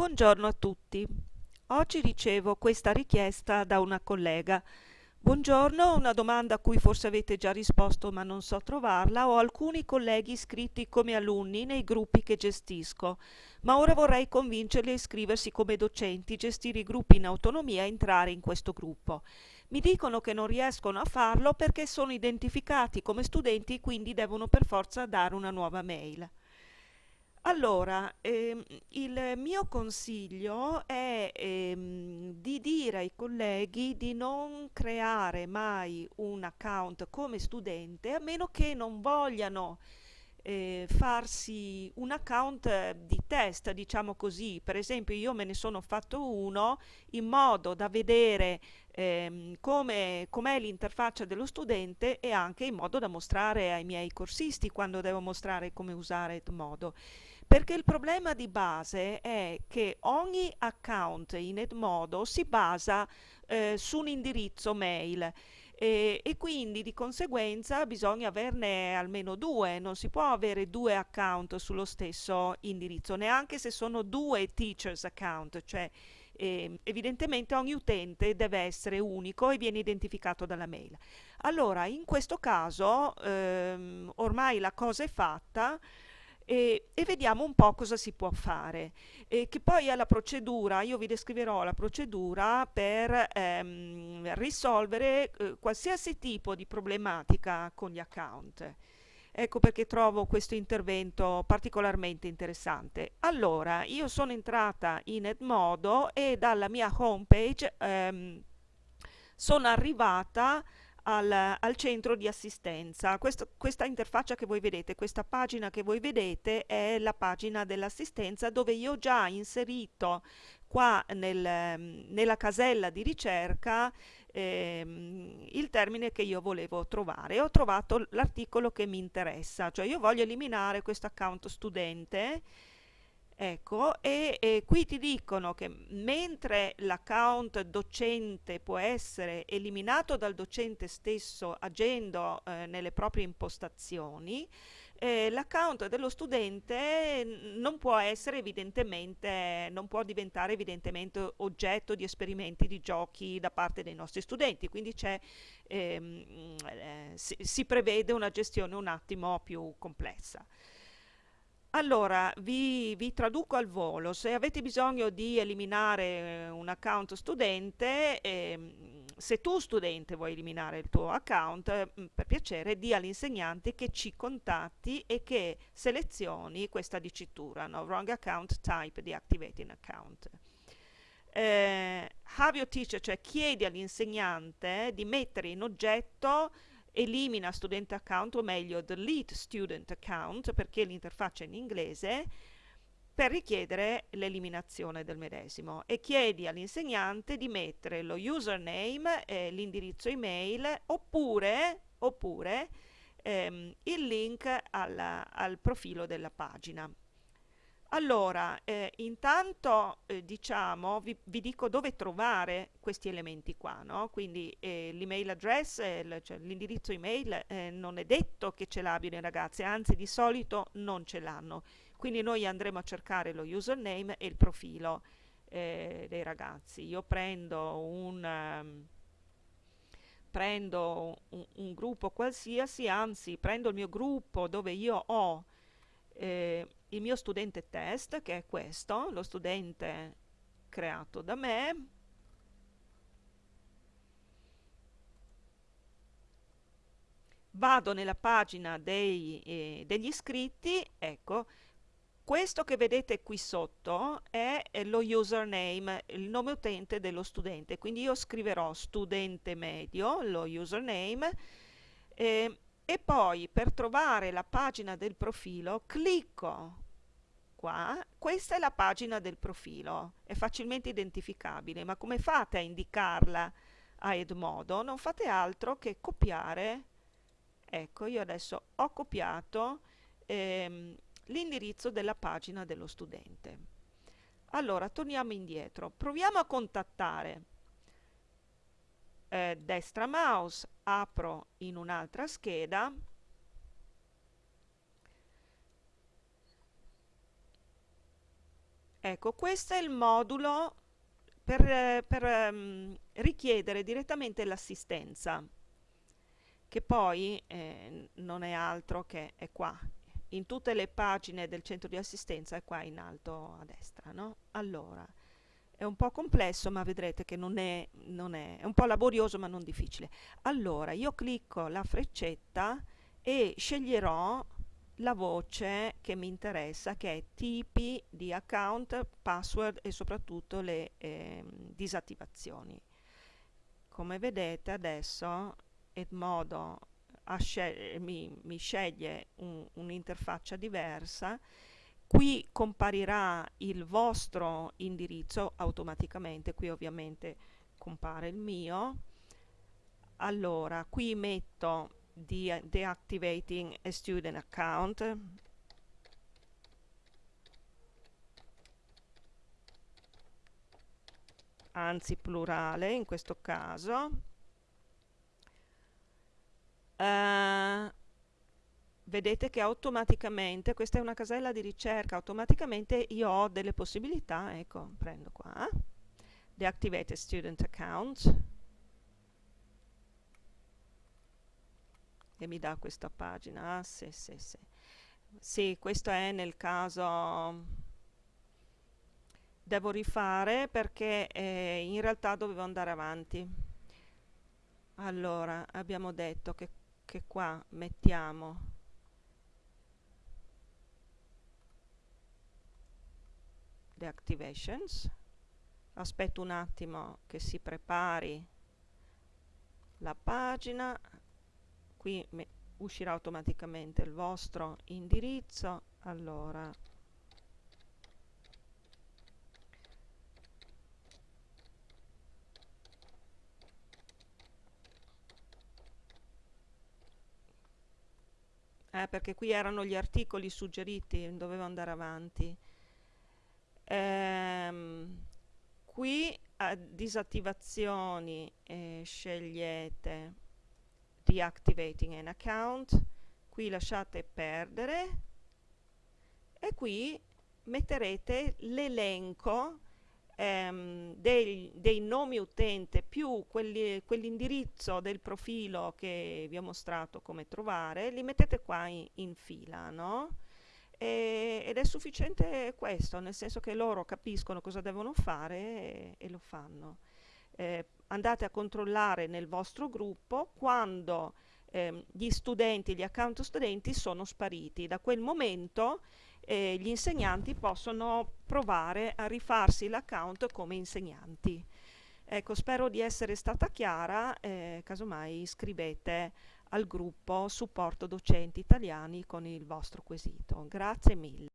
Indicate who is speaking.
Speaker 1: Buongiorno a tutti. Oggi ricevo questa richiesta da una collega. Buongiorno, una domanda a cui forse avete già risposto ma non so trovarla. Ho alcuni colleghi iscritti come alunni nei gruppi che gestisco, ma ora vorrei convincerli a iscriversi come docenti, gestire i gruppi in autonomia e entrare in questo gruppo. Mi dicono che non riescono a farlo perché sono identificati come studenti e quindi devono per forza dare una nuova mail. Allora, ehm, il mio consiglio è ehm, di dire ai colleghi di non creare mai un account come studente a meno che non vogliano eh, farsi un account di test, diciamo così. Per esempio, io me ne sono fatto uno in modo da vedere ehm, come com'è l'interfaccia dello studente e anche in modo da mostrare ai miei corsisti quando devo mostrare come usare Edmodo. Perché il problema di base è che ogni account in Edmodo si basa eh, su un indirizzo mail e, e, quindi di conseguenza bisogna averne almeno due, non si può avere due account sullo stesso indirizzo, neanche se sono due teachers account, cioè eh, evidentemente ogni utente deve essere unico e viene identificato dalla mail. Allora, in questo caso ehm, ormai la cosa è fatta, e, e, vediamo un po' cosa si può fare. E che poi è la procedura, io vi descriverò la procedura per ehm, risolvere eh, qualsiasi tipo di problematica con gli account. Ecco perché trovo questo intervento particolarmente interessante. Allora, io sono entrata in Edmodo e dalla mia homepage ehm, sono arrivata al, al centro di assistenza. Questo, questa interfaccia che voi vedete, questa pagina che voi vedete è la pagina dell'assistenza dove io ho già inserito qua nel, nella casella di ricerca ehm, il termine che io volevo trovare. Ho trovato l'articolo che mi interessa, cioè io voglio eliminare questo account studente Ecco, e, e, qui ti dicono che mentre l'account docente può essere eliminato dal docente stesso agendo eh, nelle proprie impostazioni, eh, l'account dello studente non può non può diventare evidentemente oggetto di esperimenti di giochi da parte dei nostri studenti, quindi ehm, eh, si, si prevede una gestione un attimo più complessa. Allora, vi, vi, traduco al volo. Se avete bisogno di eliminare eh, un account studente, eh, se tu studente vuoi eliminare il tuo account, eh, per piacere di all'insegnante che ci contatti e che selezioni questa dicitura, no? wrong account type deactivating account. Eh, have your teacher, cioè chiedi all'insegnante di mettere in oggetto elimina student account o meglio delete student account perché l'interfaccia è in inglese per richiedere l'eliminazione del medesimo e chiedi all'insegnante di mettere lo username, eh, l'indirizzo email oppure, oppure ehm, il link alla, al profilo della pagina. Allora, eh, intanto eh, diciamo, vi, vi, dico dove trovare questi elementi qua, no? Quindi eh, l'email address, cioè l'indirizzo email eh, non è detto che ce l'abbiano i ragazzi, anzi di solito non ce l'hanno. Quindi noi andremo a cercare lo username e il profilo eh, dei ragazzi. Io prendo un... Um, prendo un, un, gruppo qualsiasi, anzi prendo il mio gruppo dove io ho eh, il mio studente test, che è questo, lo studente creato da me, vado nella pagina dei, eh, degli iscritti, ecco, questo che vedete qui sotto è lo username, il nome utente dello studente, quindi io scriverò studente medio, lo username, eh, e poi per trovare la pagina del profilo clicco qua, questa è la pagina del profilo, è facilmente identificabile, ma come fate a indicarla a Edmodo? Non fate altro che copiare, ecco io adesso ho copiato ehm, l'indirizzo della pagina dello studente. Allora, torniamo indietro, proviamo a contattare eh, destra mouse, apro in un'altra scheda, Ecco, questo è il modulo per, per um, richiedere direttamente l'assistenza, che poi eh, non è altro che è qua, in tutte le pagine del centro di assistenza è qua in alto a destra, no? Allora, è un po' complesso ma vedrete che non è, non è, è un po' laborioso ma non difficile. Allora, io clicco la freccetta e sceglierò la voce che mi interessa che è tipi di account, password e soprattutto le eh, disattivazioni. Come vedete adesso Edmodo mi, mi, sceglie un'interfaccia un diversa qui comparirà il vostro indirizzo automaticamente qui ovviamente compare il mio. Allora qui metto de deactivating a student account. Anzi plurale in questo caso. Uh, vedete che automaticamente questa è una casella di ricerca automaticamente io ho delle possibilità ecco prendo qua deactivate student account e mi dà questa pagina. Ah, sì, sì, sì. Sì, questo è nel caso devo rifare perché eh, in realtà dovevo andare avanti. Allora, abbiamo detto che, che qua mettiamo the activations. Aspetto un attimo che si prepari la pagina. Qui uscirà automaticamente il vostro indirizzo. Allora eh, perché qui erano gli articoli suggeriti dovevo andare avanti ehm, qui a disattivazioni eh, scegliete deactivating an account qui lasciate perdere e qui metterete l'elenco ehm, dei, dei, nomi utente più quell'indirizzo del profilo che vi ho mostrato come trovare li mettete qua in, in fila no? E, ed è sufficiente questo nel senso che loro capiscono cosa devono fare e, e lo fanno eh, andate a controllare nel vostro gruppo quando eh, gli studenti, gli account studenti sono spariti. Da quel momento eh, gli insegnanti possono provare a rifarsi l'account come insegnanti. Ecco, spero di essere stata chiara, eh, casomai iscrivete al gruppo supporto docenti italiani con il vostro quesito. Grazie mille.